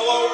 Hello,